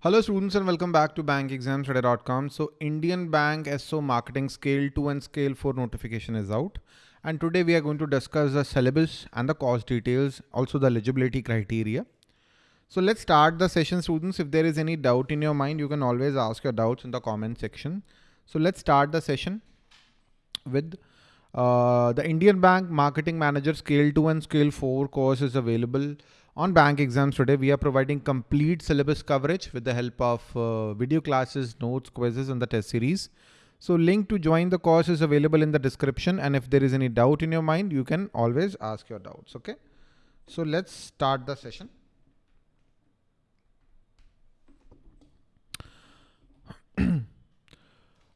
Hello students and welcome back to bankexamstoday.com. So Indian Bank SO Marketing Scale 2 and Scale 4 notification is out. And today we are going to discuss the syllabus and the course details, also the eligibility criteria. So let's start the session students. If there is any doubt in your mind, you can always ask your doubts in the comment section. So let's start the session with uh, the Indian Bank Marketing Manager Scale 2 and Scale 4 course is available on bank exams today, we are providing complete syllabus coverage with the help of uh, video classes, notes, quizzes, and the test series. So link to join the course is available in the description. And if there is any doubt in your mind, you can always ask your doubts. Okay. So let's start the session.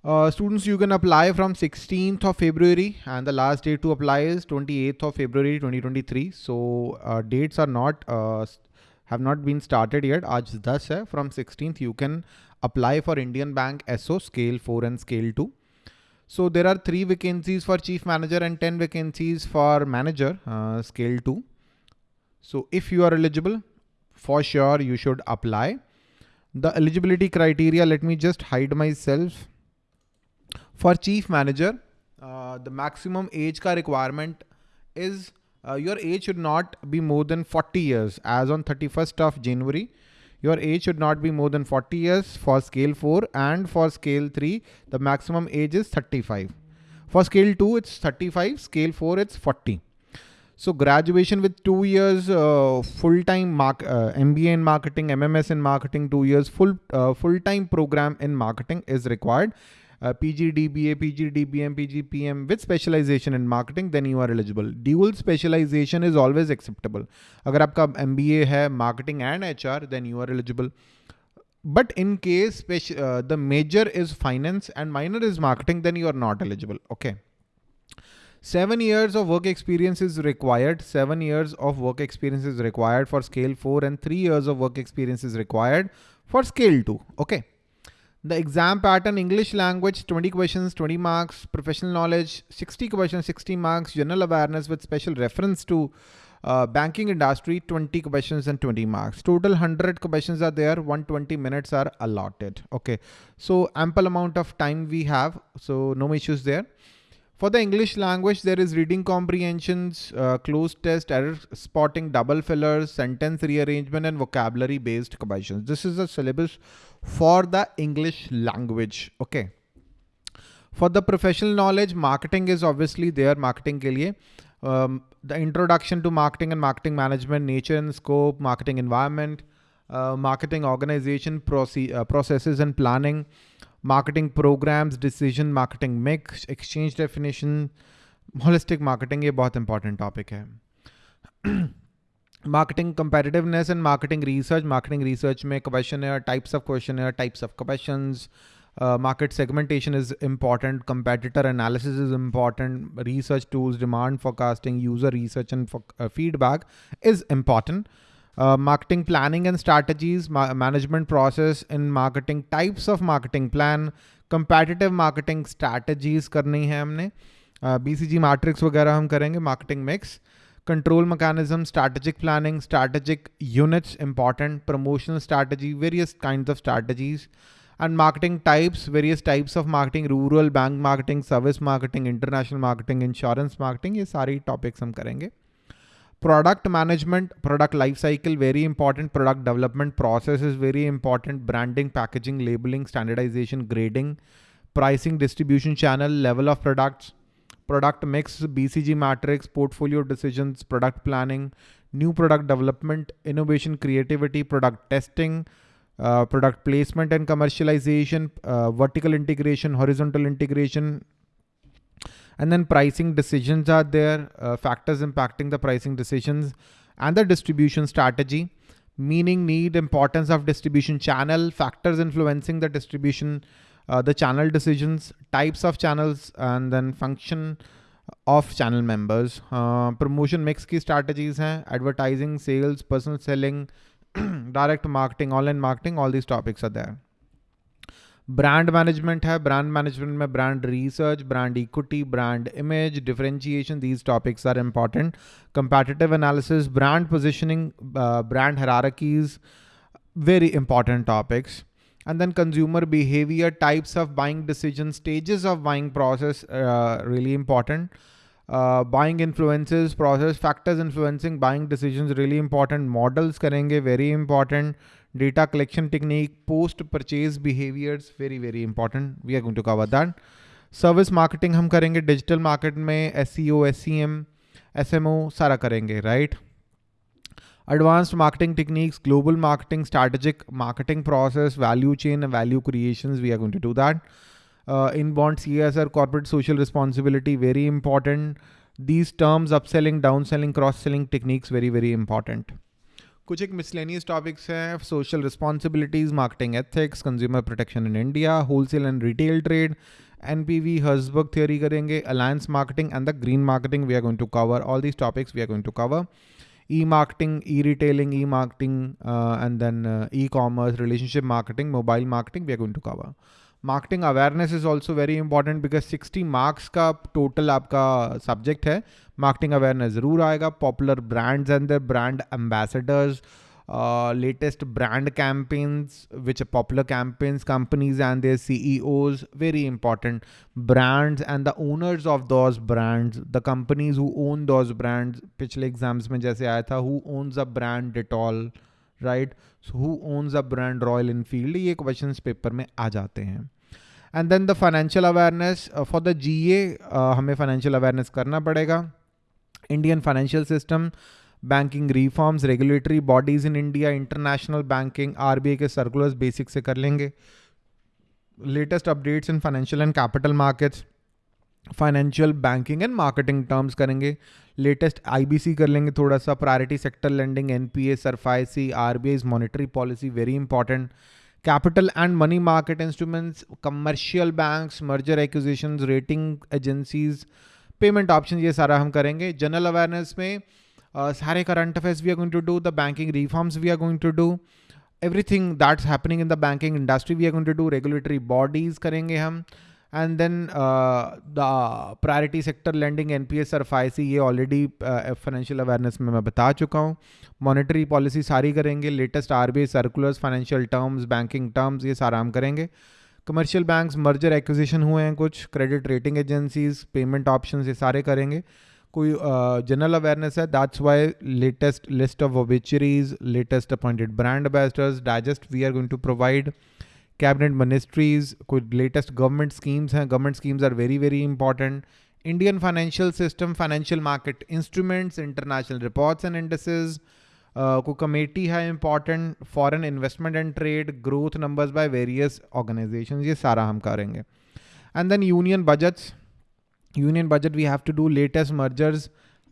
Uh, students, you can apply from 16th of February and the last date to apply is 28th of February 2023. So uh, dates are not uh, have not been started yet. Aaj 10 hai. From 16th, you can apply for Indian Bank SO Scale 4 and Scale 2. So there are three vacancies for Chief Manager and 10 vacancies for Manager uh, Scale 2. So if you are eligible, for sure you should apply. The eligibility criteria, let me just hide myself for chief manager, uh, the maximum age ka requirement is uh, your age should not be more than 40 years as on 31st of January. Your age should not be more than 40 years for scale 4 and for scale 3, the maximum age is 35. For scale 2, it's 35, scale 4, it's 40. So graduation with two years uh, full-time mark, uh, MBA in marketing, MMS in marketing, two years full uh, full-time program in marketing is required uh, PG DBA, PG DBM, PG PM with specialization in marketing, then you are eligible. Dual specialization is always acceptable. अगर आपका MBA है marketing and HR, then you are eligible. But in case uh, the major is finance and minor is marketing, then you are not eligible. Okay. Seven years of work experience is required. Seven years of work experience is required for scale four and three years of work experience is required for scale two. Okay. The exam pattern, English language, 20 questions, 20 marks, professional knowledge, 60 questions, 60 marks, general awareness with special reference to uh, banking industry, 20 questions and 20 marks. Total 100 questions are there, 120 minutes are allotted. Okay, so ample amount of time we have, so no issues there. For the English language, there is reading comprehensions, uh, cloze test, error spotting, double fillers, sentence rearrangement, and vocabulary based questions. This is the syllabus for the English language. Okay. For the professional knowledge, marketing is obviously there. Marketing ke liye. Um, the introduction to marketing and marketing management, nature and scope, marketing environment, uh, marketing organization, proce uh, processes and planning, marketing programs, decision, marketing mix, exchange definition, holistic marketing ये बहुत important topic है. marketing competitiveness and marketing research. Marketing research में questionnaire, types of questionnaire, types of questions. Uh, market segmentation is important. Competitor analysis is important. Research tools, demand forecasting, user research and for, uh, feedback is important. Uh, marketing planning and strategies, ma management process in marketing, types of marketing plan, competitive marketing strategies करनी है हमने uh, BCG matrix वगैरह हम करेंगे marketing mix control mechanism, strategic planning, strategic units important, promotional strategy, various kinds of strategies and marketing types, various types of marketing, rural bank marketing, service marketing, international marketing, insurance marketing, ये सारी topics हम करेंगे. Product management, product lifecycle, very important. Product development process is very important. Branding, packaging, labeling, standardization, grading, pricing, distribution channel, level of products, product mix, BCG matrix, portfolio decisions, product planning, new product development, innovation, creativity, product testing, uh, product placement and commercialization, uh, vertical integration, horizontal integration, and then pricing decisions are there, uh, factors impacting the pricing decisions and the distribution strategy, meaning need, importance of distribution channel, factors influencing the distribution uh, the channel decisions, types of channels, and then function of channel members. Uh, promotion mix key strategies हैं, advertising, sales, personal selling, direct marketing, online marketing, all these topics are there. Brand management है, brand management में research, brand equity, brand image, differentiation, these topics are important. Competitive analysis, brand positioning, uh, brand hierarchies, very important topics. And then consumer behavior, types of buying decisions, stages of buying process, uh, really important. Uh, buying influences, process factors influencing buying decisions, really important. Models karenge, very important Data collection technique, post purchase behaviors, very, very important. We are going to cover that. Service marketing हम करेंगे digital market में SEO, SEM, SMO सारा करेंगे right? advanced marketing techniques, global marketing, strategic marketing process, value chain and value creations. We are going to do that. Uh, inbound CSR, corporate social responsibility, very important. These terms, upselling, downselling, cross-selling techniques, very, very important. कुछ एक miscellaneous topics हैं social responsibilities marketing ethics consumer protection in India wholesale and retail trade N P V Herzberg theory करेंगे alliance marketing and the green marketing we are going to cover all these topics we are going to cover e marketing e retailing e marketing and then e commerce relationship marketing mobile marketing we are going to cover marketing awareness is also very important because sixty marks का total आपका subject है। Marketing awareness ज़रूर आएगा। Popular brands and the brand ambassadors latest brand campaigns which popular campaigns companies and their C E Os very important brands and the owners of those brands the companies who own those brands पिछले exams में जैसे आया था who owns a brand Dettol right? Who owns a brand Royal Enfield ये question paper में आ जाते हैं। And then the financial awareness for the G A हमें फाइनेंशियल अवेयरनेस करना पड़ेगा। Indian financial system banking reforms regulatory bodies in India international banking RBI के circulars basic से कर लेंगे। Latest updates in financial and capital markets financial banking and marketing terms करेंगे। Latest IBC कर लेंगे थोड़ा सा priority sector lending NPA SARFAESI RBI monetary policy very important capital and money market instruments commercial banks merger acquisition rating agencies payment option ये सारा हम करेंगे। General awareness में uh, सारे current affairs we are going to do the banking reforms we are going to do everything that's happening in the banking industry we are going to do regulatory bodies करेंगे हम। uh, hum, and then uh, the priority sector lending NPS और फाइसी ये already financial awareness में मैं बता चुका हूँ। Monetary policy सारी करेंगे latest RBI circulars financial terms banking terms ये सारा हम करेंगे। कमर्शियल बैंक्स मर्जर एक्विजिशन हुए हैं कुछ credit rating agencies payment options ये सारे करेंगे। कोई जनरल अवेयरनेस है that's why latest list of obituaries latest appointed brand ambassadors digest we are going to provide cabinet ministries कोई लेटेस्ट गवर्नमेंट स्कीम्स हैं government schemes are very very important Indian financial system financial market instruments international reports and indices को committee है important foreign investment and trade growth numbers by various organisation ये सारा हम करेंगे. And then union budgets union budget we have to do latest mergers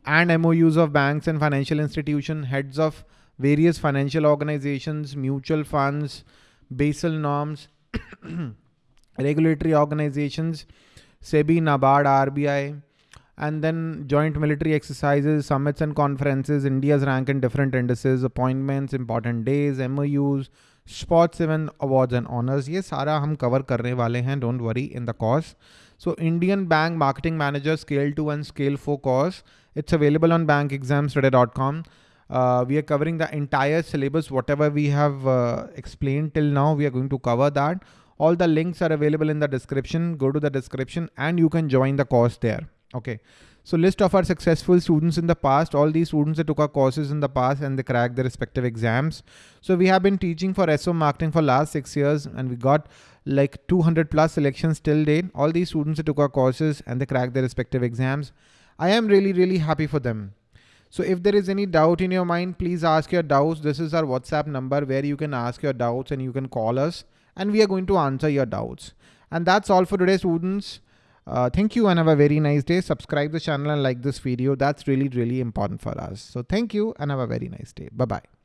and MOUs of banks and financial institution, heads of various financial organizations, mutual funds, Basel norms, regulatory organizations, SEBI, NABARD, RBI, and then joint military exercises, summits and conferences, India's rank in different indices, appointments, important days, MOUs, sports even awards and honors. ये सारा हम cover करने वाले हैं don't worry in the course. So Indian Bank Marketing Manager Scale 2 and Scale 4 course. It's available on bankexamstoday.com. Uh, we are covering the entire syllabus. Whatever we have uh, explained till now, we are going to cover that. All the links are available in the description. Go to the description and you can join the course there. Okay. So list of our successful students in the past, all these students that took our courses in the past and they cracked their respective exams. So we have been teaching for SO marketing for last six years and we got like 200 plus selections till date. All these students that took our courses and they cracked their respective exams. I am really, really happy for them. So if there is any doubt in your mind, please ask your doubts. This is our WhatsApp number where you can ask your doubts and you can call us and we are going to answer your doubts. And that's all for today, students. Uh, thank you and have a very nice day. Subscribe the channel and like this video. That's really, really important for us. So thank you and have a very nice day. Bye-bye.